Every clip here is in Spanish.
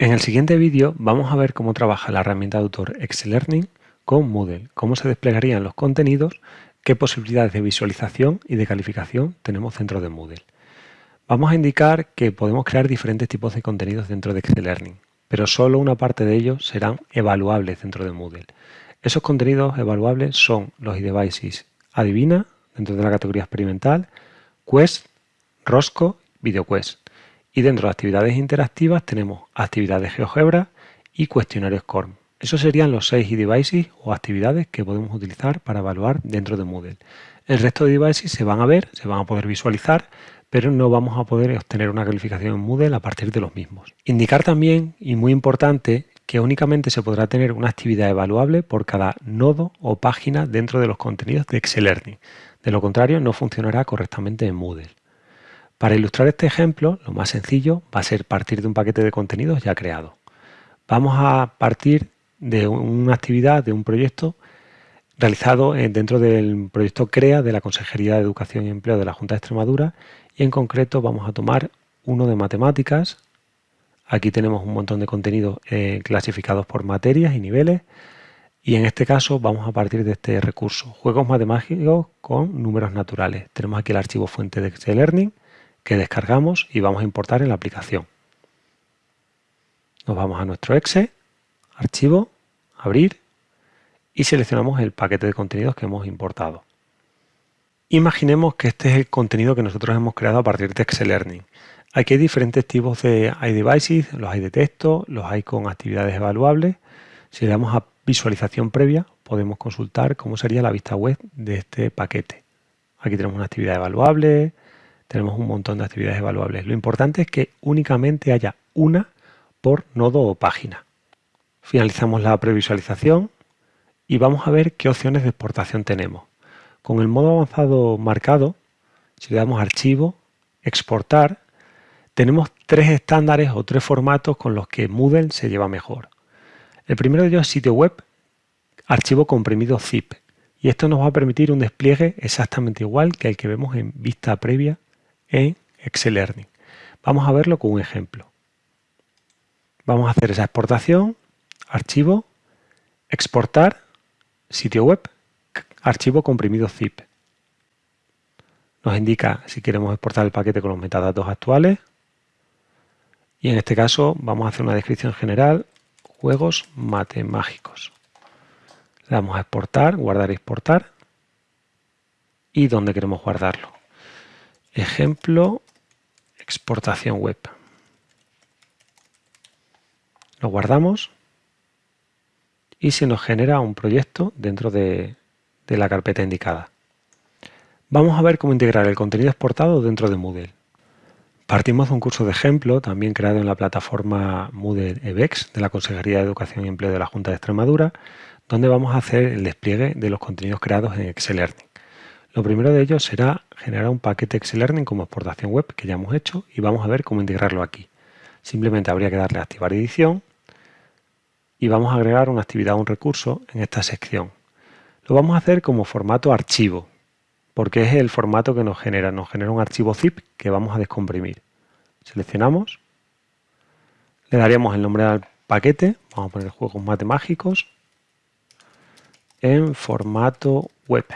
En el siguiente vídeo vamos a ver cómo trabaja la herramienta de autor Learning con Moodle, cómo se desplegarían los contenidos, qué posibilidades de visualización y de calificación tenemos dentro de Moodle. Vamos a indicar que podemos crear diferentes tipos de contenidos dentro de Learning, pero solo una parte de ellos serán evaluables dentro de Moodle. Esos contenidos evaluables son los iDevices Adivina, dentro de la categoría experimental, Quest, Rosco, VideoQuest. Y dentro de actividades interactivas tenemos actividades GeoGebra y cuestionarios SCORM. Esos serían los seis devices o actividades que podemos utilizar para evaluar dentro de Moodle. El resto de devices se van a ver, se van a poder visualizar, pero no vamos a poder obtener una calificación en Moodle a partir de los mismos. Indicar también, y muy importante, que únicamente se podrá tener una actividad evaluable por cada nodo o página dentro de los contenidos de Excel Learning. De lo contrario, no funcionará correctamente en Moodle. Para ilustrar este ejemplo, lo más sencillo va a ser partir de un paquete de contenidos ya creado. Vamos a partir de una actividad, de un proyecto realizado dentro del proyecto CREA de la Consejería de Educación y Empleo de la Junta de Extremadura y en concreto vamos a tomar uno de matemáticas. Aquí tenemos un montón de contenidos eh, clasificados por materias y niveles y en este caso vamos a partir de este recurso, juegos matemáticos con números naturales. Tenemos aquí el archivo fuente de Excel Learning que descargamos y vamos a importar en la aplicación. Nos vamos a nuestro exe, archivo, abrir y seleccionamos el paquete de contenidos que hemos importado. Imaginemos que este es el contenido que nosotros hemos creado a partir de Excel Learning. Aquí hay diferentes tipos de iDevices, los hay de texto, los hay con actividades evaluables. Si le damos a visualización previa, podemos consultar cómo sería la vista web de este paquete. Aquí tenemos una actividad evaluable, tenemos un montón de actividades evaluables. Lo importante es que únicamente haya una por nodo o página. Finalizamos la previsualización y vamos a ver qué opciones de exportación tenemos. Con el modo avanzado marcado, si le damos archivo, exportar, tenemos tres estándares o tres formatos con los que Moodle se lleva mejor. El primero de ellos es sitio web, archivo comprimido zip. Y esto nos va a permitir un despliegue exactamente igual que el que vemos en vista previa en Excel Learning. Vamos a verlo con un ejemplo. Vamos a hacer esa exportación, archivo, exportar, sitio web, archivo comprimido zip. Nos indica si queremos exportar el paquete con los metadatos actuales. Y en este caso vamos a hacer una descripción general, juegos matemágicos. Le damos a exportar, guardar y exportar. Y dónde queremos guardarlo. Ejemplo, exportación web. Lo guardamos y se nos genera un proyecto dentro de, la carpeta indicada. Vamos a ver cómo integrar el contenido exportado dentro de Moodle. Partimos de un curso de ejemplo, también creado en la plataforma Moodle EBEX de la Consejería de Educación y Empleo de la Junta de Extremadura, donde vamos a hacer el despliegue de los contenidos creados en Excel. Lo primero de ellos será generar un paquete Excel Learning como exportación web que ya hemos hecho y vamos a ver cómo integrarlo aquí. Simplemente habría que darle activar edición y vamos a agregar una actividad o un recurso en esta sección. Lo vamos a hacer como formato archivo, porque es el formato que nos genera. Nos genera un archivo zip que vamos a descomprimir. Seleccionamos, le daríamos el nombre al paquete, vamos a poner juegos matemágicos, en formato web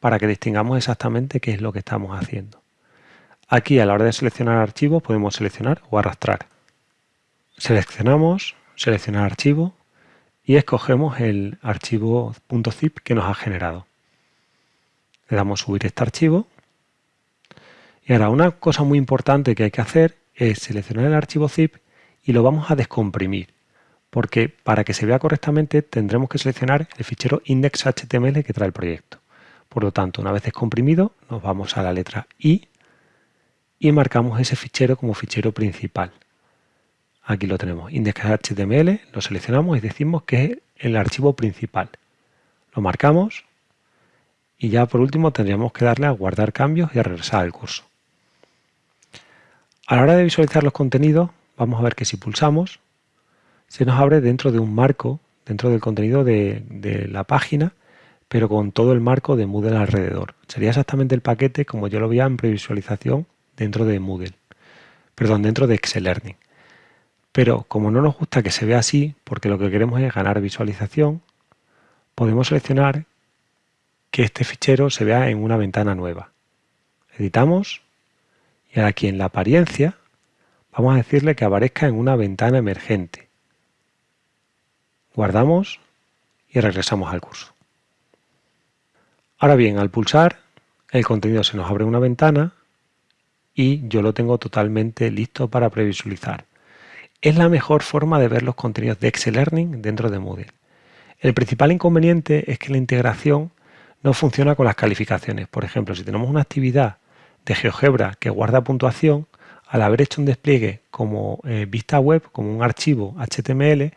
para que distingamos exactamente qué es lo que estamos haciendo. Aquí a la hora de seleccionar archivos podemos seleccionar o arrastrar. Seleccionamos, seleccionar archivo y escogemos el archivo .zip que nos ha generado. Le damos subir este archivo. Y ahora una cosa muy importante que hay que hacer es seleccionar el archivo zip y lo vamos a descomprimir. Porque para que se vea correctamente tendremos que seleccionar el fichero index.html que trae el proyecto. Por lo tanto, una vez descomprimido, nos vamos a la letra I y marcamos ese fichero como fichero principal. Aquí lo tenemos, index.html, lo seleccionamos y decimos que es el archivo principal. Lo marcamos y ya por último tendríamos que darle a guardar cambios y a regresar al curso. A la hora de visualizar los contenidos, vamos a ver que si pulsamos, se nos abre dentro de un marco, dentro del contenido de la página, pero con todo el marco de Moodle alrededor. Sería exactamente el paquete como yo lo veía en previsualización dentro de Moodle, perdón, dentro de Excel Learning. Pero como no nos gusta que se vea así, porque lo que queremos es ganar visualización, podemos seleccionar que este fichero se vea en una ventana nueva. Editamos y ahora aquí en la apariencia vamos a decirle que aparezca en una ventana emergente. Guardamos y regresamos al curso. Ahora bien, al pulsar, el contenido se nos abre una ventana y yo lo tengo totalmente listo para previsualizar. Es la mejor forma de ver los contenidos de Excel Learning dentro de Moodle. El principal inconveniente es que la integración no funciona con las calificaciones. Por ejemplo, si tenemos una actividad de GeoGebra que guarda puntuación, al haber hecho un despliegue como eh, vista web, como un archivo HTML,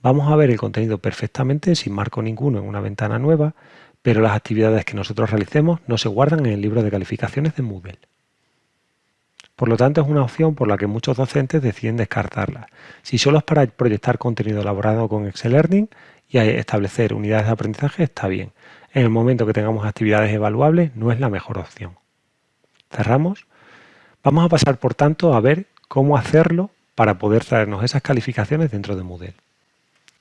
vamos a ver el contenido perfectamente sin marco ninguno en una ventana nueva, pero las actividades que nosotros realicemos no se guardan en el libro de calificaciones de Moodle. Por lo tanto, es una opción por la que muchos docentes deciden descartarla. Si solo es para proyectar contenido elaborado con Excel Learning y establecer unidades de aprendizaje, está bien. En el momento que tengamos actividades evaluables, no es la mejor opción. Cerramos. Vamos a pasar, por tanto, a ver cómo hacerlo para poder traernos esas calificaciones dentro de Moodle.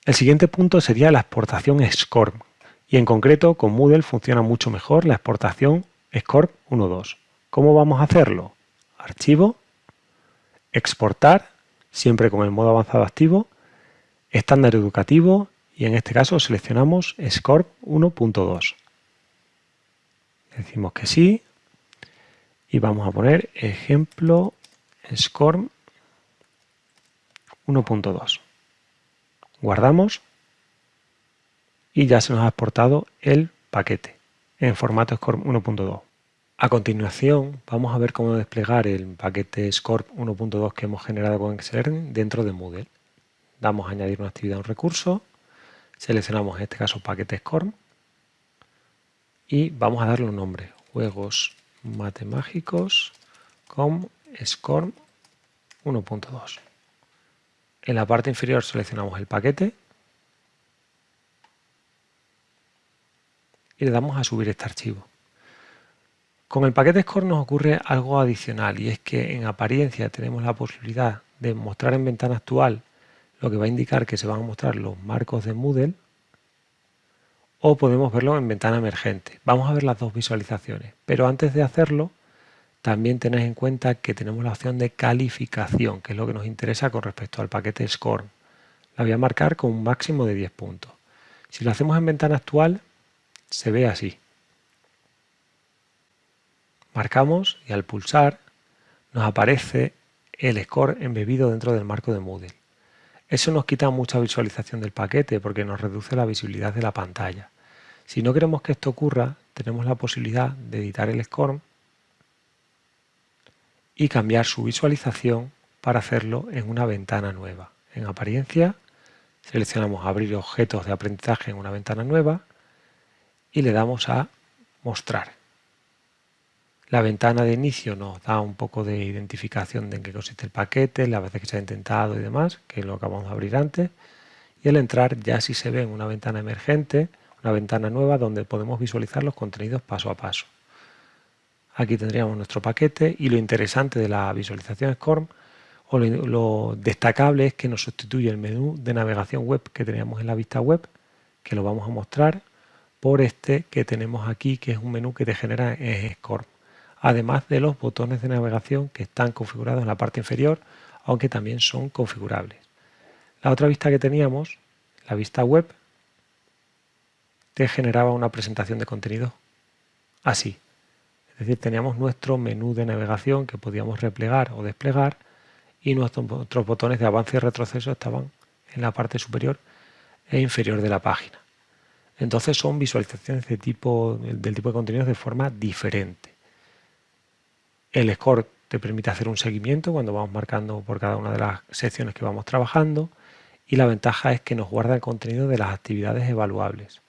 El siguiente punto sería la exportación SCORM, y en concreto con Moodle funciona mucho mejor la exportación SCORM 1.2. ¿Cómo vamos a hacerlo? archivo, exportar, siempre con el modo avanzado activo, estándar educativo y en este caso seleccionamos SCORP 1.2. Decimos que sí y vamos a poner ejemplo SCORP 1.2. Guardamos y ya se nos ha exportado el paquete en formato SCORP 1.2. A continuación vamos a ver cómo desplegar el paquete SCORP 1.2 que hemos generado con Excel dentro de Moodle. Damos a añadir una actividad a un recurso, seleccionamos en este caso paquete SCORP y vamos a darle un nombre, juegos matemáticos con SCORP 1.2. En la parte inferior seleccionamos el paquete y le damos a subir este archivo. Con el paquete Score nos ocurre algo adicional y es que en apariencia tenemos la posibilidad de mostrar en ventana actual lo que va a indicar que se van a mostrar los marcos de Moodle o podemos verlo en ventana emergente. Vamos a ver las dos visualizaciones, pero antes de hacerlo también tenéis en cuenta que tenemos la opción de calificación, que es lo que nos interesa con respecto al paquete Score. La voy a marcar con un máximo de 10 puntos. Si lo hacemos en ventana actual, se ve así. Marcamos y al pulsar nos aparece el score embebido dentro del marco de Moodle. Eso nos quita mucha visualización del paquete porque nos reduce la visibilidad de la pantalla. Si no queremos que esto ocurra, tenemos la posibilidad de editar el score y cambiar su visualización para hacerlo en una ventana nueva. En apariencia seleccionamos abrir objetos de aprendizaje en una ventana nueva y le damos a mostrar. La ventana de inicio nos da un poco de identificación de en qué consiste el paquete, las veces que se ha intentado y demás, que lo acabamos de abrir antes. Y al entrar ya sí se ve en una ventana emergente, una ventana nueva donde podemos visualizar los contenidos paso a paso. Aquí tendríamos nuestro paquete y lo interesante de la visualización SCORM o lo, destacable es que nos sustituye el menú de navegación web que teníamos en la vista web, que lo vamos a mostrar, por este que tenemos aquí, que es un menú que te genera en SCORM además de los botones de navegación que están configurados en la parte inferior, aunque también son configurables. La otra vista que teníamos, la vista web, te generaba una presentación de contenido así. Es decir, teníamos nuestro menú de navegación que podíamos replegar o desplegar y nuestros botones de avance y retroceso estaban en la parte superior e inferior de la página. Entonces son visualizaciones de tipo, del tipo de contenidos de forma diferente. El score te permite hacer un seguimiento cuando vamos marcando por cada una de las secciones que vamos trabajando y la ventaja es que nos guarda el contenido de las actividades evaluables.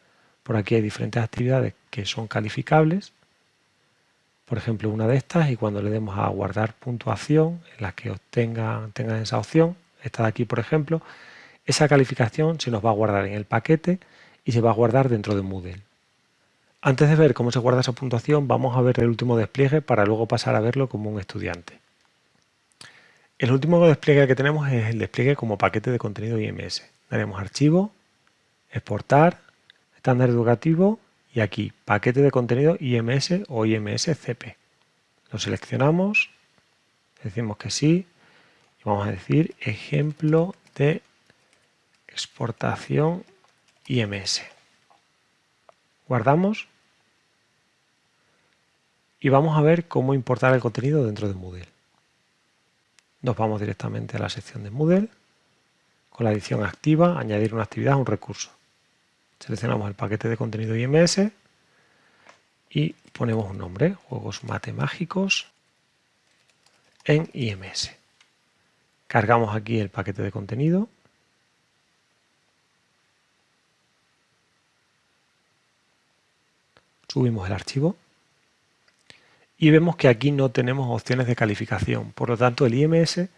Por aquí hay diferentes actividades que son calificables, por ejemplo una de estas y cuando le demos a guardar puntuación en la que obtengan, tengan esa opción, esta de aquí por ejemplo, esa calificación se nos va a guardar en el paquete y se va a guardar dentro de Moodle. Antes de ver cómo se guarda esa puntuación, vamos a ver el último despliegue para luego pasar a verlo como un estudiante. El último despliegue que tenemos es el despliegue como paquete de contenido IMS. Daremos archivo, exportar, estándar educativo y aquí paquete de contenido IMS o IMS-CP. Lo seleccionamos, decimos que sí y vamos a decir ejemplo de exportación IMS. Guardamos y vamos a ver cómo importar el contenido dentro de Moodle. Nos vamos directamente a la sección de Moodle, con la edición activa, añadir una actividad a un recurso. Seleccionamos el paquete de contenido IMS y ponemos un nombre, Juegos Matemágicos en IMS. Cargamos aquí el paquete de contenido. Subimos el archivo y vemos que aquí no tenemos opciones de calificación. Por lo tanto, el IMS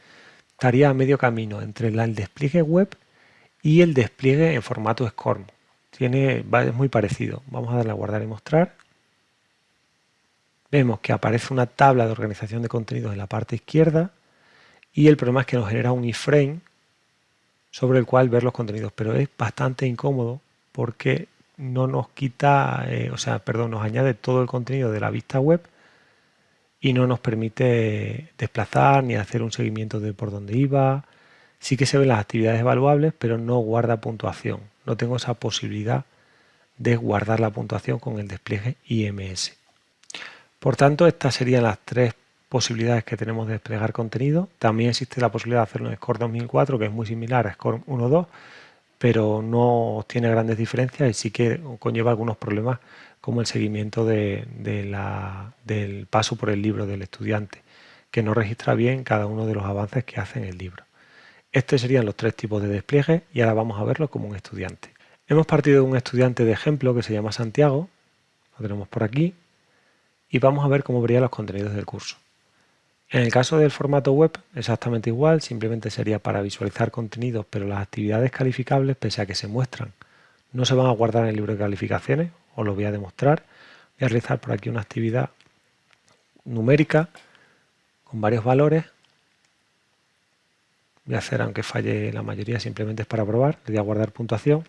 estaría a medio camino entre el despliegue web y el despliegue en formato SCORM. Tiene, es muy parecido. Vamos a darle a guardar y mostrar. Vemos que aparece una tabla de organización de contenidos en la parte izquierda y el problema es que nos genera un iframe sobre el cual ver los contenidos, pero es bastante incómodo porque no nos quita, eh, o sea, perdón, nos añade todo el contenido de la vista web y no nos permite desplazar ni hacer un seguimiento de por dónde iba. Sí que se ven las actividades evaluables, pero no guarda puntuación. No tengo esa posibilidad de guardar la puntuación con el despliegue IMS. Por tanto, estas serían las tres posibilidades que tenemos de desplegar contenido. También existe la posibilidad de hacerlo en Score 2004, que es muy similar a Score 1.2, pero no tiene grandes diferencias y sí que conlleva algunos problemas como el seguimiento de, del paso por el libro del estudiante, que no registra bien cada uno de los avances que hace en el libro. Estos serían los tres tipos de despliegue y ahora vamos a verlo como un estudiante. Hemos partido de un estudiante de ejemplo que se llama Santiago, lo tenemos por aquí, y vamos a ver cómo vería los contenidos del curso. En el caso del formato web, exactamente igual, simplemente sería para visualizar contenidos, pero las actividades calificables, pese a que se muestran, no se van a guardar en el libro de calificaciones, os lo voy a demostrar. Voy a realizar por aquí una actividad numérica con varios valores. Voy a hacer, aunque falle la mayoría, simplemente es para probar. Le voy a guardar puntuación.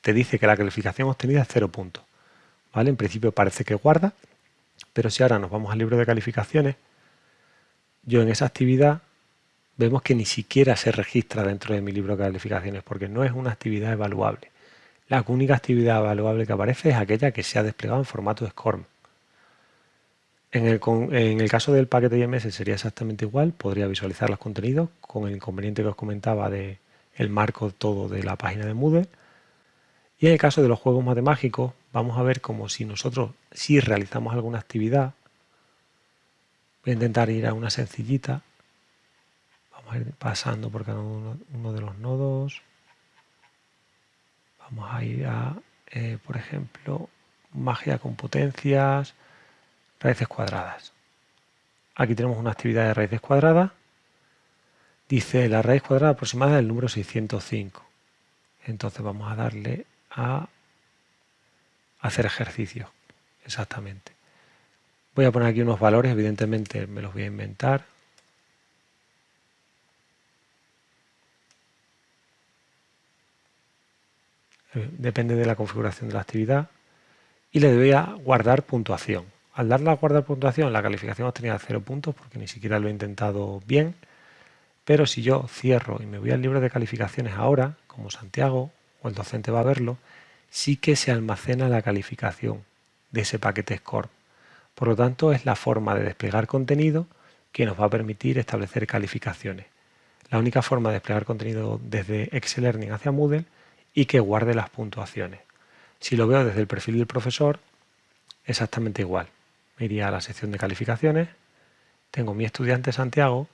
Te dice que la calificación obtenida es 0 puntos. ¿Vale? En principio parece que guarda, pero si ahora nos vamos al libro de calificaciones, yo en esa actividad vemos que ni siquiera se registra dentro de mi libro de calificaciones porque no es una actividad evaluable. La única actividad evaluable que aparece es aquella que se ha desplegado en formato SCORM. En el, caso del paquete IMS sería exactamente igual, podría visualizar los contenidos con el inconveniente que os comentaba de el marco todo de la página de Moodle. Y en el caso de los juegos matemáticos, vamos a ver como si nosotros, si realizamos alguna actividad, voy a intentar ir a una sencillita, vamos a ir pasando por cada uno de los nodos, Vamos a ir a, eh, por ejemplo, magia con potencias, raíces cuadradas. Aquí tenemos una actividad de raíces cuadradas. Dice la raíz cuadrada aproximada del número 605. Entonces vamos a darle a hacer ejercicio. Exactamente. Voy a poner aquí unos valores, evidentemente me los voy a inventar. Depende de la configuración de la actividad, y le doy a guardar puntuación. Al darle a guardar puntuación, la calificación obtenida 0 puntos, porque ni siquiera lo he intentado bien, pero si yo cierro y me voy al libro de calificaciones ahora, como Santiago, o el docente va a verlo, sí que se almacena la calificación de ese paquete SCORE. Por lo tanto, es la forma de desplegar contenido que nos va a permitir establecer calificaciones. La única forma de desplegar contenido desde Excel Learning hacia Moodle y que guarde las puntuaciones. Si lo veo desde el perfil del profesor, exactamente igual. Me iría a la sección de calificaciones, tengo mi estudiante Santiago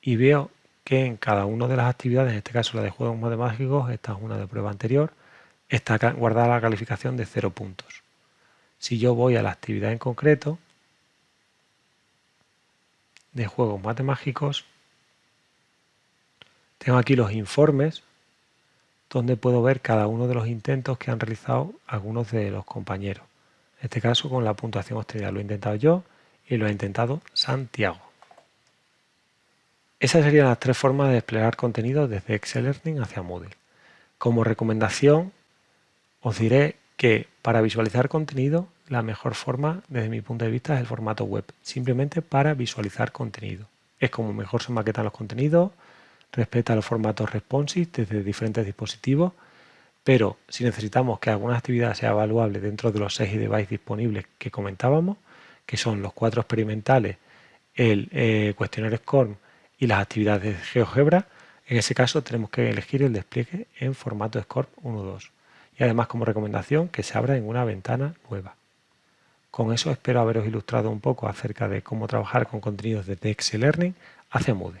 y veo que en cada una de las actividades, en este caso la de juegos matemáticos, esta es una de prueba anterior, está guardada la calificación de 0 puntos. Si yo voy a la actividad en concreto de juegos matemáticos, tengo aquí los informes donde puedo ver cada uno de los intentos que han realizado algunos de los compañeros. En este caso con la puntuación obtenida lo he intentado yo y lo ha intentado Santiago. Esas serían las tres formas de desplegar contenido desde Excel Learning hacia Moodle. Como recomendación, os diré que para visualizar contenido, la mejor forma, desde mi punto de vista, es el formato web, simplemente para visualizar contenido. Es como mejor se maquetan los contenidos, respeta los formatos responsive desde diferentes dispositivos, pero si necesitamos que alguna actividad sea evaluable dentro de los 6 devices disponibles que comentábamos, que son los cuatro experimentales, el eh, cuestionario SCORM y las actividades de GeoGebra, en ese caso tenemos que elegir el despliegue en formato SCORM 1.2 y además como recomendación que se abra en una ventana nueva. Con eso espero haberos ilustrado un poco acerca de cómo trabajar con contenidos de Excel Learning hacia Moodle.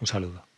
Un saludo.